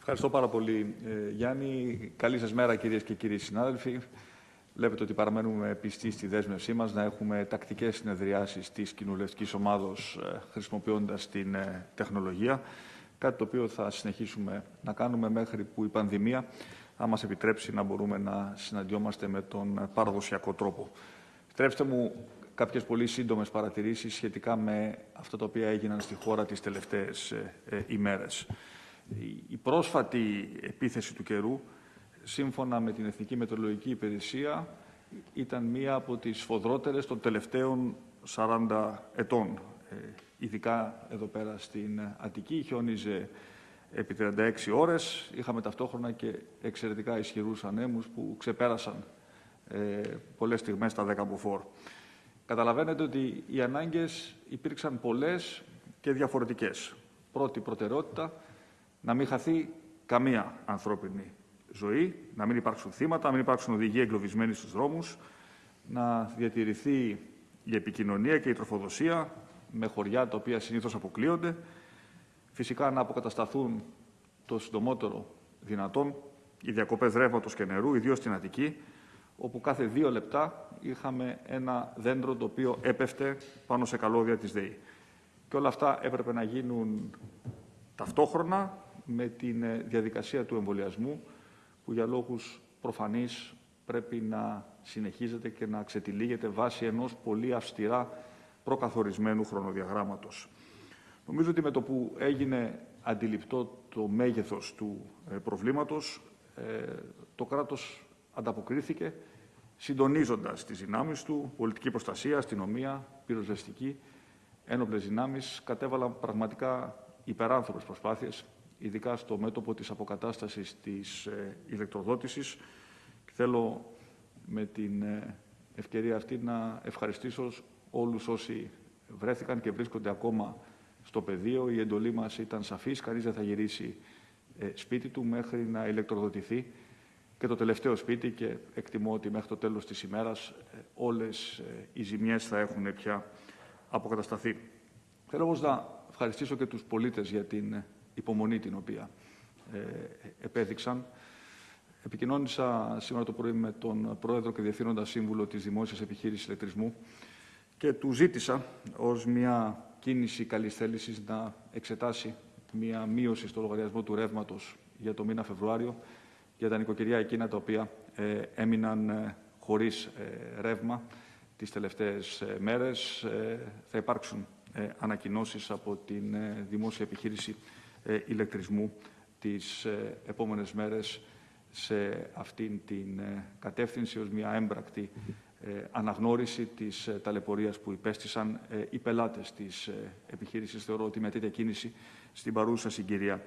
Ευχαριστώ πάρα πολύ, ε, Γιάννη. Καλή σας μέρα, κυρίες και κύριοι συνάδελφοι. Βλέπετε ότι παραμένουμε πιστοί στη δέσμευσή μας να έχουμε τακτικές συνεδριάσεις της κοινοβουλευτικής ομάδος ε, χρησιμοποιώντας την ε, τεχνολογία, κάτι το οποίο θα συνεχίσουμε να κάνουμε μέχρι που η πανδημία θα μας επιτρέψει να μπορούμε να συναντιόμαστε με τον παραδοσιακό τρόπο. Επιτρέψτε μου κάποιες πολύ σύντομες παρατηρήσεις σχετικά με αυτά τα οποία έγιναν στη χώρα τις τελευταίες ημέρες. Η πρόσφατη επίθεση του καιρού, σύμφωνα με την Εθνική Μετεωρολογική Υπηρεσία, ήταν μία από τις σφοδρότερες των τελευταίων 40 ετών. Ε, ειδικά εδώ πέρα στην Αττική, χιόνιζε επί 36 ώρες. Είχαμε ταυτόχρονα και εξαιρετικά ισχυρούς ανέμους που ξεπέρασαν ε, πολλές στιγμές τα 10 μποφόρ. Καταλαβαίνετε ότι οι ανάγκες υπήρξαν πολλές και διαφορετικές. Πρώτη προτεραιότητα, να μην χαθεί καμία ανθρώπινη ζωή, να μην υπάρξουν θύματα, να μην υπάρξουν οδηγοί εγκλωβισμένοι στους δρόμους, να διατηρηθεί η επικοινωνία και η τροφοδοσία με χωριά τα οποία συνήθως αποκλείονται, φυσικά να αποκατασταθούν το συντομότερο δυνατόν οι διακοπές ρεύματος και νερού, ιδίως στην Αττική, όπου κάθε δύο λεπτά είχαμε ένα δέντρο το οποίο έπεφτε πάνω σε καλώδια της ΔΕΗ. Και όλα αυτά έπρεπε να γίνουν ταυτόχρονα με την ε, διαδικασία του εμβολιασμού που για λόγους προφανείς πρέπει να συνεχίζεται και να ξετυλίγεται βάσει ενός πολύ αυστηρά προκαθορισμένου χρονοδιαγράμματος. Νομίζω ότι με το που έγινε αντιληπτό το μέγεθος του ε, προβλήματος, ε, το κράτος ανταποκρίθηκε συντονίζοντας τις δυνάμεις του, πολιτική προστασία, αστυνομία, πυροσβεστική, ένοπλες δυνάμεις, κατέβαλαν πραγματικά υπεράνθρωπες προσπάθειες ειδικά στο μέτωπο της αποκατάστασης της ε, ηλεκτροδότησης. Και θέλω με την ε, ευκαιρία αυτή να ευχαριστήσω όλους όσοι βρέθηκαν και βρίσκονται ακόμα στο πεδίο. Η εντολή μας ήταν σαφής, κανείς δεν θα γυρίσει ε, σπίτι του μέχρι να ηλεκτροδοτηθεί και το τελευταίο σπίτι και εκτιμώ ότι μέχρι το τέλος της ημέρας όλες οι ζημιές θα έχουν πια αποκατασταθεί. Θέλω όμως να ευχαριστήσω και τους πολίτες για την υπομονή την οποία ε, επέδειξαν. Επικοινώνησα σήμερα το πρωί με τον Πρόεδρο και Διευθύνοντα Σύμβουλο της Δημόσιας Επιχείρησης Ηλεκτρισμού και του ζήτησα ως μια κίνηση καλής θέλησης να εξετάσει μια μείωση στο λογαριασμό του ρεύματος για το μήνα Φεβρουάριο για τα νοικοκυριά εκείνα τα οποία ε, έμειναν ε, χωρίς ε, ρεύμα τις τελευταίες ε, μέρες. θα υπάρξουν ανακοινώσεις από την Δημόσια Επιχείρηση ε, ηλεκτρισμού τις ε, επόμενες μέρες σε αυτήν την ε, κατεύθυνση ως μια έμπρακτη αναγνώριση της ταλαιπωρίας που υπέστησαν οι πελάτες της επιχείρησης. Θεωρώ ότι με τέτοια κίνηση στην παρούσα συγκυρία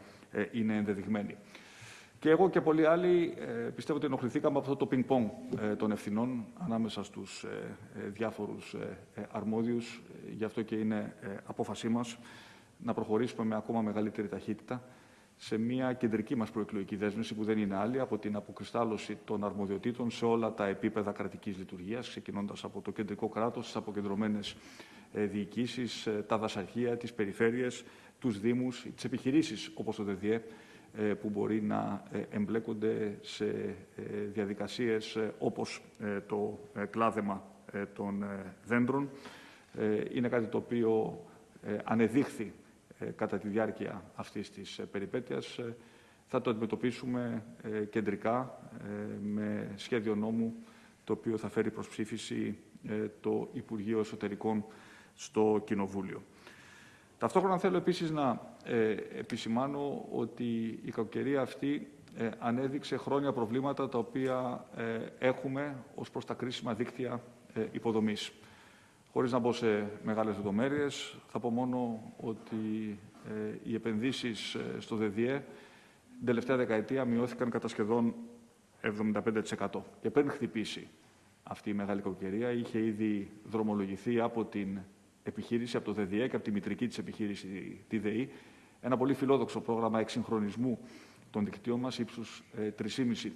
είναι ενδεδειγμένη. Και εγώ και πολλοί άλλοι πιστεύω ότι ενοχληθήκαμε από αυτό το πινκ-πονγκ των ευθυνών ανάμεσα στους διάφορους αρμόδιους. Γι' αυτό και είναι απόφασή μας να προχωρήσουμε με ακόμα μεγαλύτερη ταχύτητα σε μια κεντρική μας προεκλογική δέσμευση που δεν είναι άλλη από την αποκριστάλλωση των αρμοδιοτήτων σε όλα τα επίπεδα κρατικής λειτουργίας, ξεκινώντας από το κεντρικό κράτος, τις αποκεντρωμένες ε, διοικήσεις, ε, τα δασαρχεία, τις περιφέρειες, τους δήμους, τις επιχειρήσεις όπως το ΔΔΕ, που μπορεί να ε, εμπλέκονται σε διαδικασίες όπως το κλάδεμα των δέντρων. Είναι κάτι το οποίο ανεδείχθη ε, κατά τη διάρκεια αυτής της ε, περιπέτειας. Ε, θα το αντιμετωπίσουμε κεντρικά με σχέδιο νόμου το οποίο θα φέρει προς ψήφιση το Υπουργείο Εσωτερικών στο Κοινοβούλιο. Ταυτόχρονα θέλω επίσης να επισημάνω ότι η κακοκαιρία αυτή ανέδειξε χρόνια προβλήματα τα οποία έχουμε ως προς τα κρίσιμα δίκτυα υποδομής. Χωρίς να μπω σε μεγάλες λεπτομέρειες, θα πω μόνο ότι ε, οι επενδύσεις ε, στο ΔΔΕ την τελευταία δεκαετία μειώθηκαν κατά σχεδόν 75%. Και πριν χτυπήσει αυτή η μεγάλη κοκκαιρία, είχε ήδη δρομολογηθεί από την επιχείρηση, από το ΔΔΕ και από τη μητρική της επιχείρηση, τη ΔΕΗ, ένα πολύ φιλόδοξο πρόγραμμα εξυγχρονισμού των δικτύων μας ύψους 3,5 ε,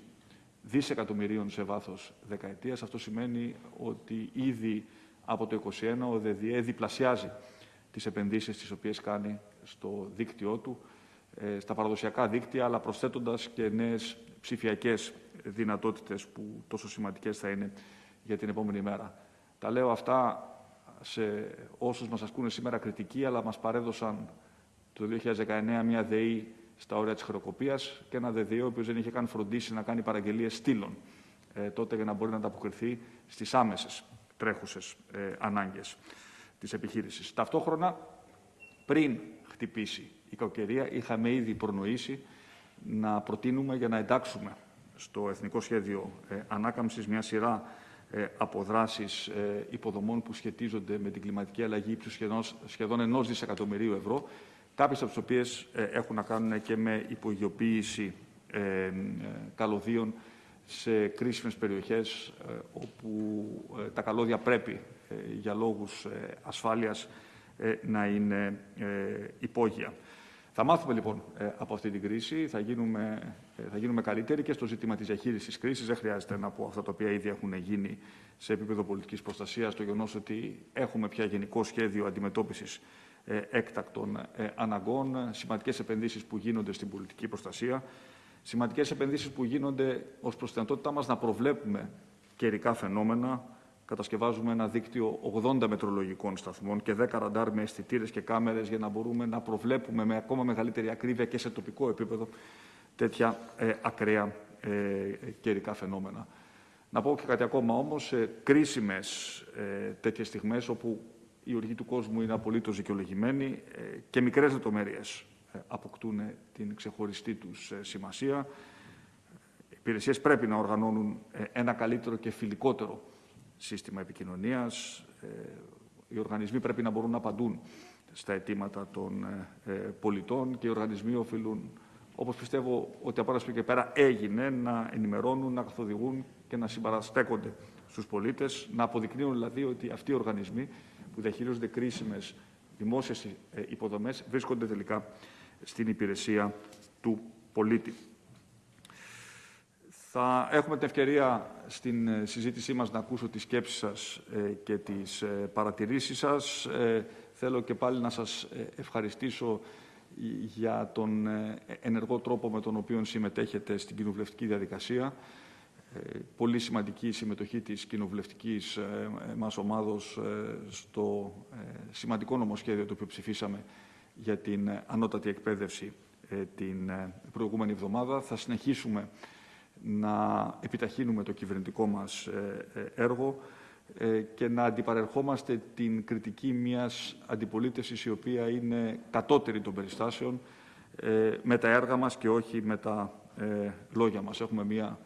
δισεκατομμυρίων σε βάθος δεκαετίας. Αυτό σημαίνει ότι ήδη από το 2021 ο ΔΔΕ διπλασιάζει τις επενδύσεις τις οποίες κάνει στο δίκτυό του στα παραδοσιακά δίκτυα, αλλά προσθέτοντας και νέες ψηφιακές δυνατότητες που τόσο σημαντικές θα είναι για την επόμενη μέρα. Τα λέω αυτά σε όσους μας ασκούν σήμερα κριτική, αλλά μας παρέδωσαν το 2019 μια ΔΕΗ στα όρια της χρεοκοπίας και ένα ΔΕΔΙΟ, ο οποίος δεν είχε καν φροντίσει να κάνει παραγγελίες στήλων ε, τότε για να μπορεί να ανταποκριθεί στις άμεσες τρέχουσες ε, ανάγκες της επιχείρησης. Ταυτόχρονα, πριν χτυπήσει η κακοκαιρία, είχαμε ήδη προνοήσει να προτείνουμε για να εντάξουμε στο Εθνικό Σχέδιο ε, Ανάκαμψης μια σειρά ε, αποδράσεις ε, υποδομών που σχετίζονται με την κλιματική αλλαγή ύψους σχεδόν, σχεδόν ενός δισεκατομμυρίου ευρώ, κάποιες από τις οποίες έχουν να κάνουν και με υπογειοποίηση καλωδίων σε κρίσιμες περιοχές όπου τα καλώδια πρέπει για λόγους ασφάλειας να είναι υπόγεια. Θα μάθουμε λοιπόν ε, από αυτή την κρίση, θα γίνουμε, ε, θα γίνουμε καλύτεροι και στο ζήτημα της διαχείρισης κρίσης. Δεν χρειάζεται να πω αυτά τα οποία ήδη έχουν γίνει σε επίπεδο πολιτικής προστασίας, το γεγονός ότι έχουμε πια γενικό σχέδιο αντιμετώπισης ε, έκτακτων αναγκών, σημαντικές επενδύσεις που γίνονται στην πολιτική προστασία, σημαντικές επενδύσεις που γίνονται ως προς την δυνατότητά μας να προβλέπουμε καιρικά φαινόμενα, κατασκευάζουμε ένα δίκτυο 80 μετρολογικών σταθμών και 10 ραντάρ με αισθητήρες και κάμερες για να μπορούμε να προβλέπουμε με ακόμα μεγαλύτερη ακρίβεια και σε τοπικό επίπεδο τέτοια ε, ακραία ε, καιρικά φαινόμενα. Να πω και κάτι ακόμα όμως, σε κρίσιμες ε, τέτοιες στιγμές όπου η οργή του κόσμου είναι απολύτως δικαιολογημένη ε, και μικρές λεπτομέρειες ε, αποκτούν την ξεχωριστή τους ε, σημασία. Οι υπηρεσίες πρέπει να οργανώνουν ένα καλύτερο και φιλικότερο σύστημα επικοινωνίας. Ε, οι οργανισμοί πρέπει να μπορούν να απαντούν στα αιτήματα των ε, ε, πολιτών και οι οργανισμοί οφείλουν, όπως πιστεύω ότι από ένα και πέρα έγινε, να ενημερώνουν, να καθοδηγούν και να συμπαραστέκονται στους πολίτες, να αποδεικνύουν δηλαδή ότι αυτοί οι οργανισμοί που διαχειρίζονται κρίσιμες δημόσιες υποδομές βρίσκονται τελικά στην υπηρεσία του πολίτη. Θα έχουμε την ευκαιρία στην ε, συζήτησή μας να ακούσω τις σκέψεις σας ε, και τις ε, παρατηρήσεις σας. Θέλω και πάλι να σας ευχαριστήσω για τον ενεργό τρόπο με τον οποίο συμμετέχετε στην κοινοβουλευτική διαδικασία. Πολύ σημαντική η συμμετοχή της κοινοβουλευτικής μας ομάδος στο σημαντικό νομοσχέδιο το οποίο ψηφίσαμε για την ανώτατη εκπαίδευση την προηγούμενη εβδομάδα. Θα συνεχίσουμε να επιταχύνουμε το κυβερνητικό μας ε, ε, έργο ε, και να αντιπαρερχόμαστε την κριτική μιας αντιπολίτευσης η οποία είναι κατώτερη των περιστάσεων με τα έργα μας και όχι με τα λόγια μας. Έχουμε μια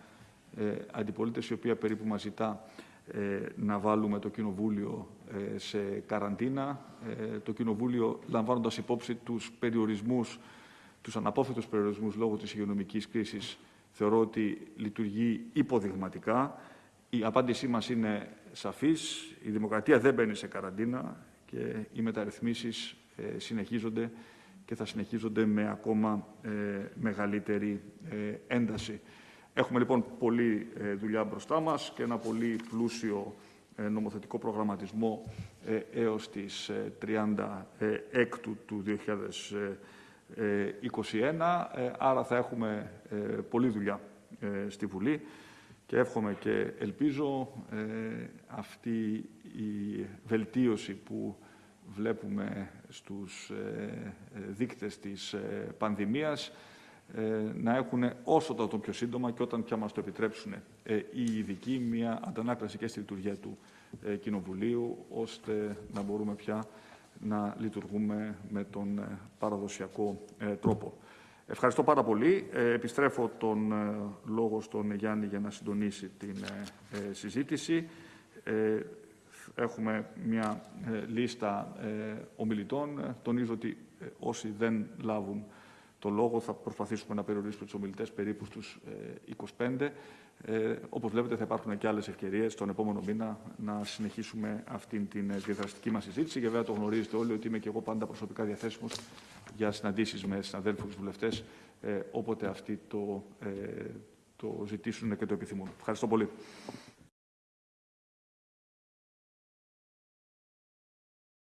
αντιπολίτευση η οποία περίπου μας ζητά να βάλουμε το Κοινοβούλιο σε καραντίνα. Το Κοινοβούλιο λαμβάνοντας υπόψη τους περιορισμούς, τους αναπόφευκτους περιορισμούς λόγω της υγειονομικής κρίσης θεωρώ ότι λειτουργεί υποδειγματικά. Η απάντησή μας είναι σαφής. Η δημοκρατία δεν μπαίνει σε καραντίνα και οι μεταρρυθμίσεις ε, συνεχίζονται και θα συνεχίζονται με ακόμα ε, μεγαλύτερη ε, ένταση. Έχουμε λοιπόν πολλή δουλειά μπροστά μας και ένα πολύ πλούσιο νομοθετικό προγραμματισμό έως τις 36 του 2020. 21, ε, άρα θα έχουμε ε, πολλή δουλειά ε, στη Βουλή και εύχομαι και ελπίζω αυτή η βελτίωση που βλέπουμε στους δείκτες της πανδημίας να έχουν όσο το πιο σύντομα και όταν πια μας το επιτρέψουν οι ειδικοί μια αντανάκλαση και στη λειτουργία του Κοινοβουλίου ώστε να μπορούμε πια να λειτουργούμε με τον ε, παραδοσιακό ε, τρόπο. Ευχαριστώ πάρα πολύ. Ε, επιστρέφω τον λόγο στον Γιάννη για να συντονίσει την συζήτηση. Έχουμε μια λίστα ομιλητών. Τονίζω ότι όσοι δεν λάβουν το λόγο θα προσπαθήσουμε να περιορίσουμε τους ομιλητές περίπου στους 25. Ε, Όπως βλέπετε, θα υπάρχουν και άλλες ευκαιρίες τον επόμενο μήνα να συνεχίσουμε αυτή την ε, διαδραστική μας συζήτηση. Και βέβαια το γνωρίζετε όλοι ότι είμαι και εγώ πάντα προσωπικά διαθέσιμος για συναντήσεις με συναδέλφους βουλευτές, ε, όποτε αυτοί το, ε, το ζητήσουν και το επιθυμούν. Ευχαριστώ πολύ.